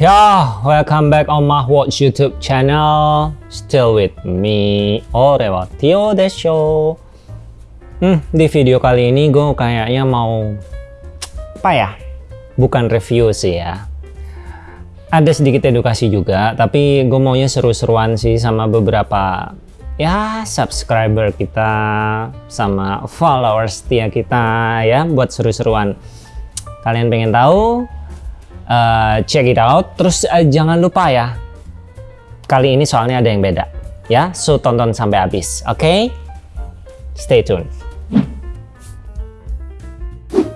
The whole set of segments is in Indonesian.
Ya, welcome back on my watch YouTube channel. Still with me, Orewa Tio Desho. Hmm, di video kali ini gue kayaknya mau apa ya? Bukan review sih ya. Ada sedikit edukasi juga, tapi gue maunya seru-seruan sih sama beberapa ya subscriber kita sama followers setia kita ya buat seru-seruan. Kalian pengen tahu? Uh, check it out. Terus uh, jangan lupa ya, kali ini soalnya ada yang beda ya. So tonton sampai habis, oke? Okay? Stay tune.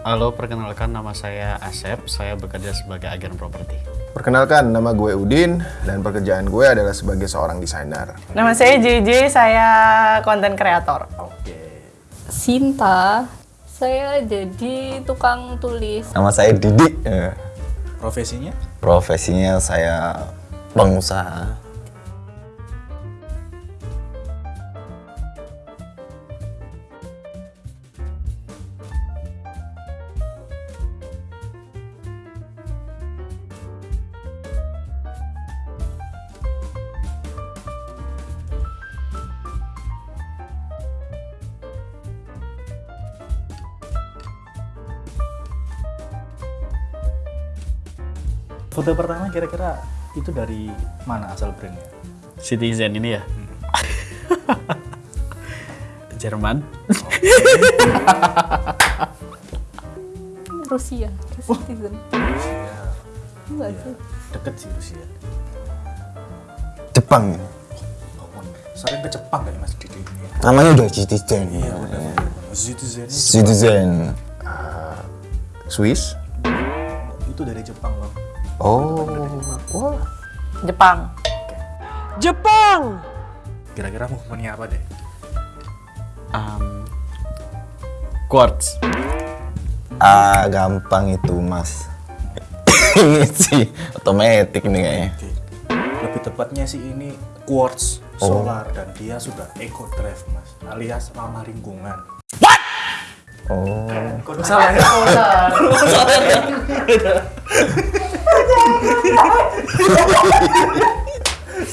Halo, perkenalkan nama saya Asep. Saya bekerja sebagai agen properti. Perkenalkan, nama gue Udin dan pekerjaan gue adalah sebagai seorang desainer. Nama saya JJ, saya konten kreator. Oke. Sinta, saya jadi tukang tulis. Nama saya Didi. Profesinya? Profesinya saya pengusaha. Foto pertama kira-kira itu dari mana asal brandnya? Citizen ini ya? Jerman. Rusia, citizen. Enggak sih. Deket sih Rusia. Jepang. Oh, sering ke Jepang kan Mas Didi ini ya? Namanya udah Citizen. Citizen Citizen. Swiss? itu dari Jepang loh. Oh, wah. Jepang. Kira-kira mau punya apa deh? Um, quartz. Ah, gampang itu, Mas. ini sih otomatis nih kayaknya. Lebih tepatnya sih ini quartz solar dan dia sudah eco drive mas, alias ramah lingkungan. Oh, Salah ya?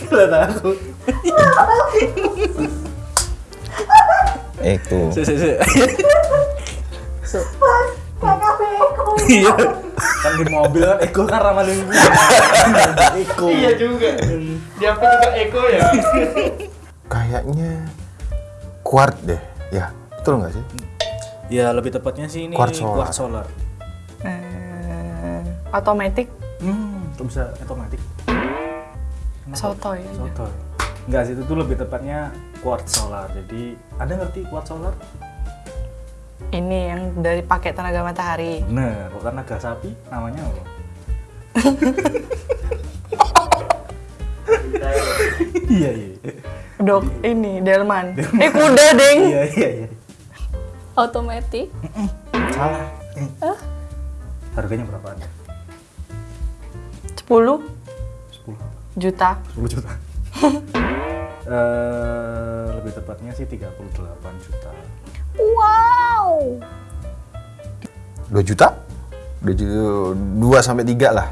Salah takut. itu. Si, si, si. Iya. Kan di mobil kan Eko kan ramah lingkungan. Eko. Iya juga. Dia juga Eko ya. Kayaknya quart deh. Ya, betul nggak sih? Ya lebih tepatnya sih ini Quartz solar. solar. Eh, automatic Hmm, kok bisa otomatis? sotoy. aja. Soto. Enggak sih, itu tuh lebih tepatnya quartz solar. Jadi, Anda ngerti quartz solar? Ini yang dari pakai tenaga matahari. Bener, kok tenaga sapi namanya apa? iya, iya. Dok, ini delman. Eh kuda deng. Iya, iya, iya. Otomatis. Salah. Harganya berapa? 10 10. juta. 10 juta. Eh, lebih tepatnya sih 38 juta. Wow. 2 juta? 2 juta, 2 sampai 3 lah.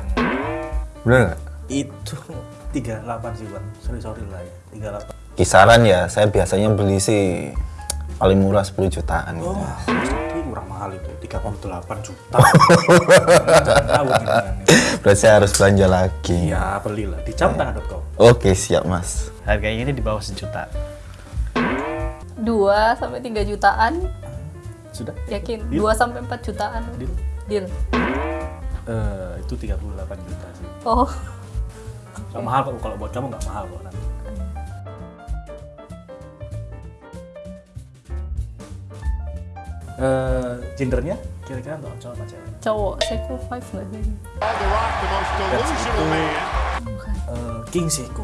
Bener nggak? Itu 38 sih, Bang. Sorry, sorry lah ya. 38. Kisaran ya, saya biasanya beli sih paling murah 10 jutaan gitu. Oh, jadi murah mahal itu, 38 juta. Tahu. Berarti saya harus belanja lagi. Iya, belilah di camtangan.com. Oke, siap, Mas. Harganya ini di bawah sejuta. 2 sampai 3 jutaan. Sudah? Yakin? Deal. 2 sampai 4 jutaan. Deal. Deal. Eh, itu 38 juta sih. Oh. Gak mahal kok, kalau buat kamu nggak mahal kok. Nan. Eh, gendernya kira-kira untuk cowok apa cewek? Cowok, Seiko 5 enggak sih? That's itu eh, king Seiko.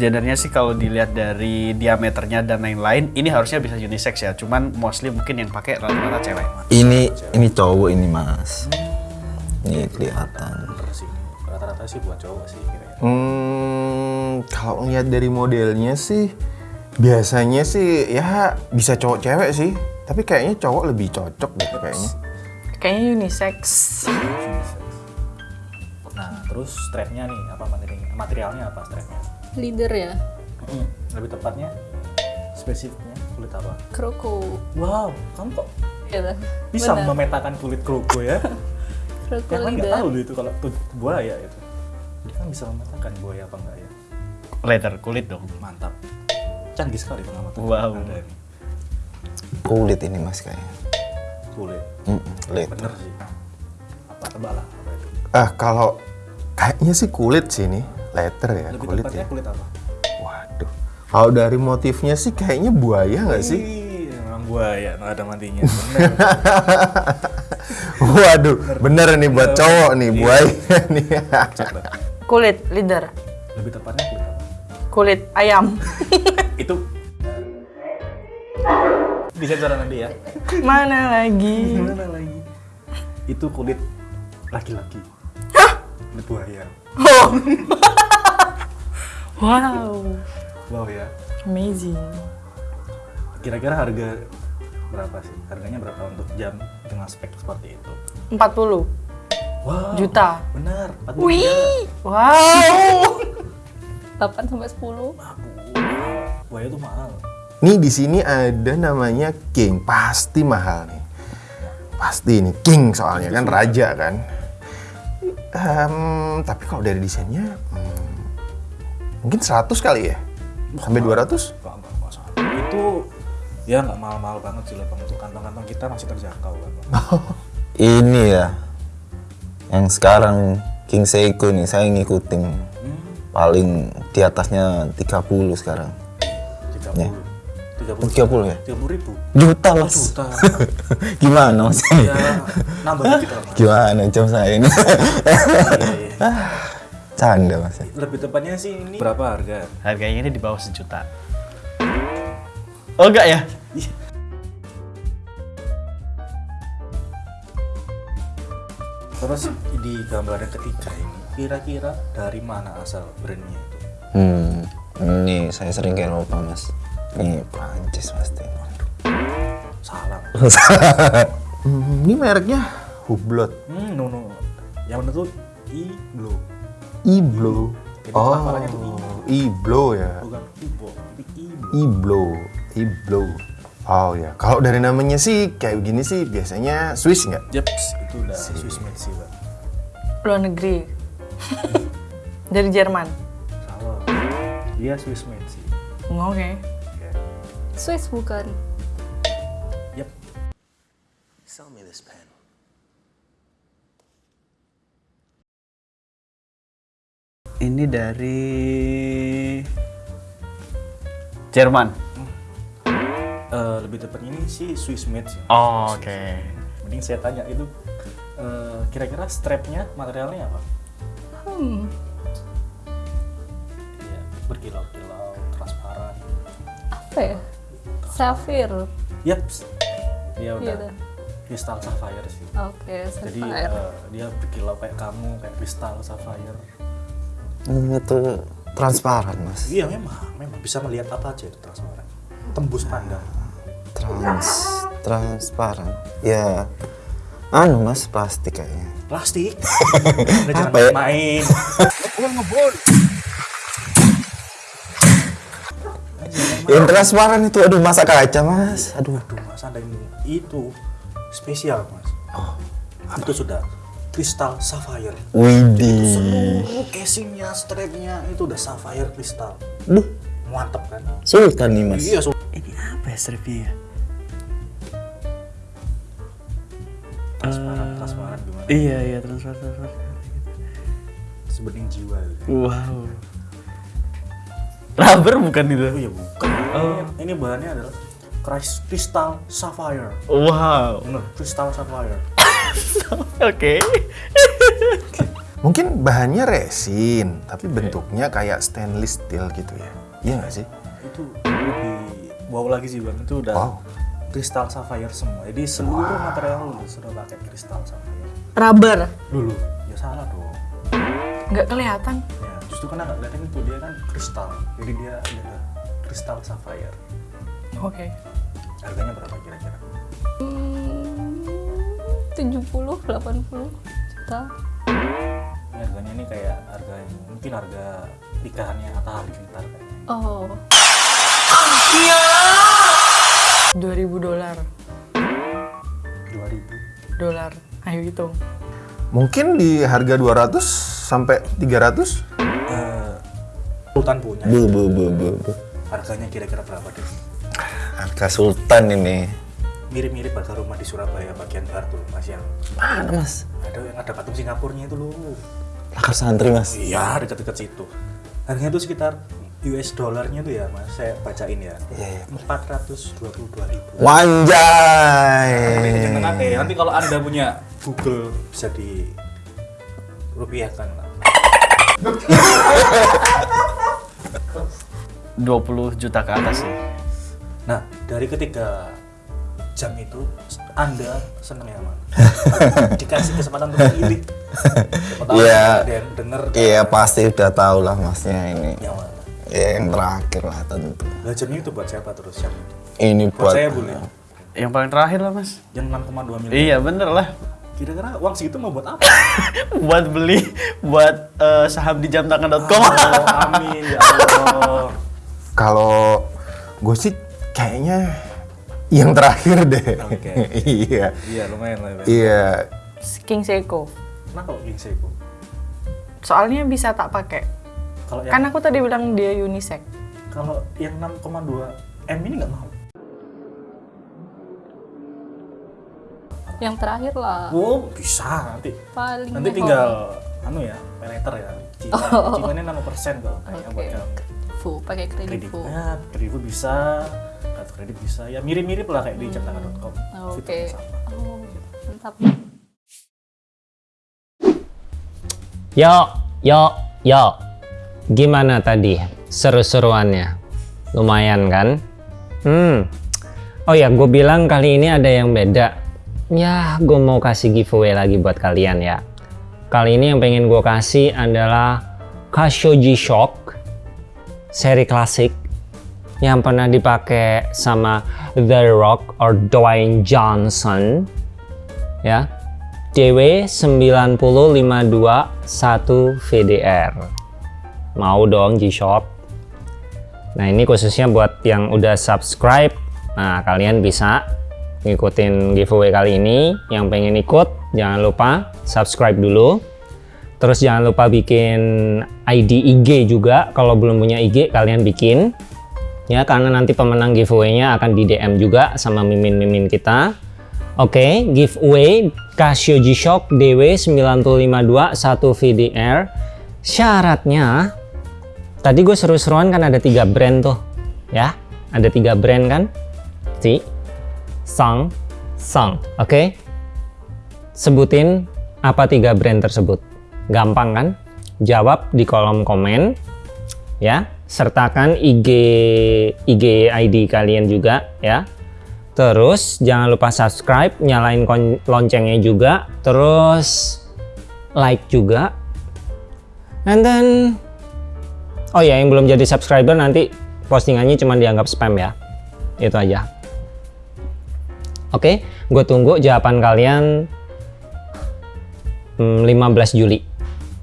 Gendernya sih kalau dilihat dari diameternya dan lain-lain, ini harusnya bisa unisex ya. Cuman mostly mungkin yang pakai rata-rata cewek. Ini ini cowok ini, Mas. Ini kelihatan. Rata-rata sih buat cowok sih kira-kira. Hmm, kalau ngeliat dari modelnya sih biasanya sih ya bisa cowok cewek sih. Tapi kayaknya cowok lebih cocok deh kayaknya. Kayaknya unisex. Nah terus strapnya nih, apa materialnya? Materialnya apa strapnya? Leader ya. Lebih tepatnya, spesifiknya kulit apa? Kroko. Wow, kamu kok Gitu. bisa Benar. memetakan kulit kroco ya? Kroko Yang lain nggak tahu loh itu kalau tuh buaya itu. Dia kan bisa memetakan buaya apa enggak ya? Leather kulit dong. Mantap. Canggih sekali pengamatan. Wow. Anda ini. Kulit ini mas kayaknya. Kulit. Mm-mm, kulit. Bener sih. Apa tebal lah apa itu? Ah, kalau kayaknya sih kulit sih ini. Letter ya, Lebih kulit ya. kulit apa? Waduh. Kalau dari motifnya sih kayaknya buaya nggak sih? Ih, memang buaya, nggak ada matinya. Bener. Waduh, bener nih buat cowok nih, buaya nih. Kulit leader. Lebih tepatnya kulit apa? Kulit ayam. Itu di sensor nanti ya. Mana lagi? Gimana lagi? Itu kulit laki-laki. Kulit buaya. Wow. Wow ya. Amazing. Kira-kira harga berapa sih? Harganya berapa untuk jam dengan spek seperti itu? 40 Wow. juta. Benar. 40 Wih. juta. Wow. 8 sampai 10. Buaya itu mahal. Nih di sini ada namanya king, pasti mahal nih. Pasti nih king soalnya kan raja kan. Em, tapi kalau dari desainnya hmm, mungkin 100 kali ya? Sampai 200? Enggak, enggak, enggak salah. Itu ya nggak mahal-mahal banget sih bang. Untuk kantong-kantong kita masih terjangkau kan. Ini ya. Yang sekarang King Seiko nih saya ngikutin. Paling di atasnya 30 sekarang. 30. Ya. 30. 30 ya? 30 ribu. Juta mas. Juta. Gimana mas ya nambah dikit lah mas. Gimana jam saya ini? Iya, iya. Canda mas. Lebih tepatnya sih ini berapa harga? Harganya ini di bawah sejuta. Oh enggak ya? Terus di gambar yang ketiga ini kira-kira dari mana asal brandnya itu? Hmm, ini saya sering ke Eropa mas. Ini Prancis pasti. Salah. Hmm, ini mereknya Hublot. Hmm, no no. Yang benar tuh. Iblo. Jadi Oh, pelafalannya tuh Iblo ya. Bukan Ibo, tapi I Blow. Iblo, Iblo. Oh ya, kalau dari namanya sih kayak begini sih biasanya Swiss nggak? Jeps, itu udah Swiss made sih, Bang. Luar negeri. Dari Jerman. Salah. Dia Swiss made sih. Oke. Swiss bukan. Yep. Ini dari Jerman. Eh, lebih tepatnya ini sih Swiss made sih. Oh, oke. Mending saya tanya itu eh, kira-kira strapnya materialnya apa? Hmm. Ya, berkilau-kilau, transparan. Apa ya? Sapphire. Yaps. Dia udah Gitu. kristal sapphire sih. Oke, Jadi sapphire. eh, dia berkilau kayak kamu, kayak kristal sapphire. Ini tuh transparan mas. Iya memang, memang bisa melihat apa aja itu transparan. Tembus pandang. Trans, transparan. Ya, anu mas plastik kayaknya. Plastik. Udah jangan Apa ya? main. Yang transparan itu, aduh masa kaca mas. Aduh. Aduh mas, anda ini itu spesial mas. Itu sudah kristal sapphire. Widih. Seluruh casingnya, strapnya itu udah sapphire kristal. Duh, Mantap kan? sultan nih mas. Iya, Ini apa ya stripnya ya? transparan, transparan gimana? Iya, iya, transfer, transfer. Sebening jiwa. gitu. Wow. Rubber bukan itu? Oh iya bukan. Ini, ini bahannya adalah kristal sapphire. Wow. Bener, kristal sapphire. Oke. Mungkin bahannya resin, tapi bentuknya kayak stainless steel gitu ya. Iya nggak sih? Itu lebih wow lagi sih bang. Itu udah Wow. kristal sapphire semua. Jadi seluruh material lu sudah pakai kristal sapphire. Rubber. Dulu. Ya salah dong. Nggak kelihatan. Ya, justru karena nggak kelihatan itu dia kan kristal. Jadi dia ada kristal sapphire. Oke. Harganya berapa kira-kira? Hmm, 70, 80 juta. Ya harganya ini kayak harga mungkin harga nikahannya Atta Halilintar kayaknya. Oh, 2000 dolar. 2000 Dolar. Ayo hitung. Mungkin di harga 200 sampai 300? Sultan punya Bu, bu, bu, bu, bu. harganya kira-kira berapa deh Harga Sultan ini. mirip-mirip harga rumah di Surabaya bagian barat tuh mas yang Mana mas? ada yang ada patung Singapurnya itu loh Lakar santri mas. iya dekat-dekat situ harganya tuh sekitar US dollarnya tuh ya mas saya bacain ya Iya, iya. 422 ribu Wanjay. nanti kalau anda punya Google bisa di rupiahkan lah 20 juta ke atas sih. Nah, dari ketiga jam itu Anda seneng ya, Man? Dikasih kesempatan untuk pilih. Iya. denger kan? Iya pasti udah tahu lah masnya ini. yang mana. Ya, yang terakhir lah tentu. Lah jam itu buat siapa terus jam itu? Ini Buat buat saya boleh. Yang paling terakhir lah mas. Yang 6,2 miliar. Iya bener lah. Kira-kira uang segitu mau buat apa? buat beli buat eh, saham di jamtangan.com. oh, amin ya Allah. Kalau gue sih kayaknya yang terakhir deh. Oke. iya. Iya, lumayan lah. ya. Iya. King Seiko. Kenapa King Seiko? Soalnya bisa tak pakai. Kalau yang Kan aku tadi bilang dia unisex. kalau yang 6,2 M ini nggak mau. Yang terakhir lah. Oh, bisa nanti. Paling Nanti tinggal anu ya, peleter ya. Cicilan cicilannya nano persen kok kayaknya buat Oke. kamu. Full, pakai kredit kredit full. ya kredit full bisa kartu kredit bisa ya mirip-mirip lah kayak di jamtangan.com Oke. Sama. Oh, mantap. Yo, yo, yo. Gimana tadi seru-seruannya? Lumayan kan? Hmm. Oh ya, gue bilang kali ini ada yang beda. Ya, gue mau kasih giveaway lagi buat kalian ya. Kali ini yang pengen gue kasih adalah Kashoji Shock seri klasik yang pernah dipakai sama The Rock or Dwayne Johnson ya. DW 90521 VDR mau dong G-Shock? Nah ini khususnya buat yang udah subscribe. Nah kalian bisa ngikutin giveaway kali ini yang pengen ikut jangan lupa subscribe dulu terus jangan lupa bikin ID IG juga kalau belum punya IG kalian bikin ya karena nanti pemenang giveaway-nya akan di DM juga sama mimin-mimin kita Oke, giveaway Casio G-Shock DW9521 VDR. Syaratnya, tadi gue seru-seruan kan ada tiga brand tuh, ya. Ada tiga brand kan? Si, Sang, Sang. Oke, sebutin apa tiga brand tersebut. Gampang kan? Jawab di kolom komen, ya. Sertakan IG IG ID kalian juga, ya. Terus jangan lupa subscribe, nyalain loncengnya juga, terus like juga. And then Oh ya, yang belum jadi subscriber nanti postingannya cuma dianggap spam ya. Itu aja. Oke, gue tunggu jawaban kalian hmm, 15 Juli.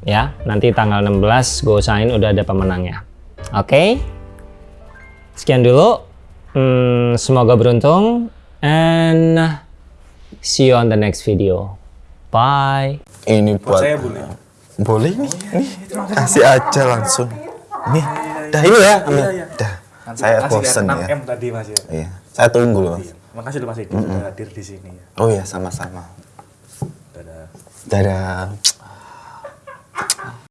Ya, nanti tanggal 16 gue usahain udah ada pemenangnya. Oke. Sekian dulu. Hmm, semoga beruntung and see you on the next video. Bye. Ini buat buat saya boleh boleh nih, nih kasih aja langsung. Nih, dah ini ya, ambil. Dah. Saya bosen ya. 6M tadi mas ya Iya, saya tunggu loh. Makasih loh mas Edi sudah hadir di sini ya Oh iya, sama-sama. dadah Dadah.